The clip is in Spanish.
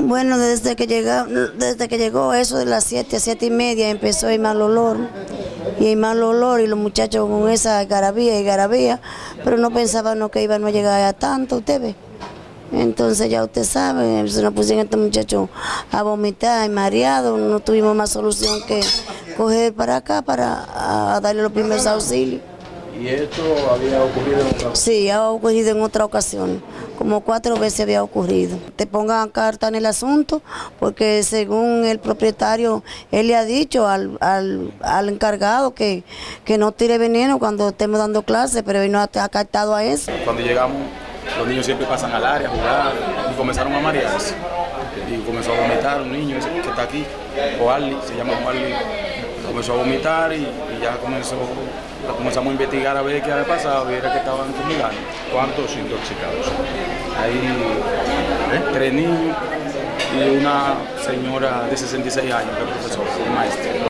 Bueno, desde que, llegó, desde que llegó eso de las 7 a 7 y media empezó el mal olor. Y el mal olor y los muchachos con esa garabía y garabía, pero no pensaban que iban a llegar a tanto, usted ve. Entonces ya usted sabe, se nos pusieron estos muchachos a vomitar y mareados, no tuvimos más solución que coger para acá para a darle los primeros auxilios. ¿Y esto había ocurrido en otra Sí, ha ocurrido en otra ocasión, como cuatro veces había ocurrido. Te pongan carta en el asunto, porque según el propietario, él le ha dicho al, al, al encargado que, que no tire veneno cuando estemos dando clases, pero él no ha acatado a eso. Cuando llegamos, los niños siempre pasan al área a jugar y comenzaron a marearse. Y comenzó a vomitar un niño que está aquí, Oarli, se llama Oarli. Comenzó a vomitar y, y ya comenzó, comenzamos a investigar a ver qué había pasado y era que estaban fumigando. ¿Cuántos intoxicados? Hay tres niños y una señora de 66 años que es profesora, maestra.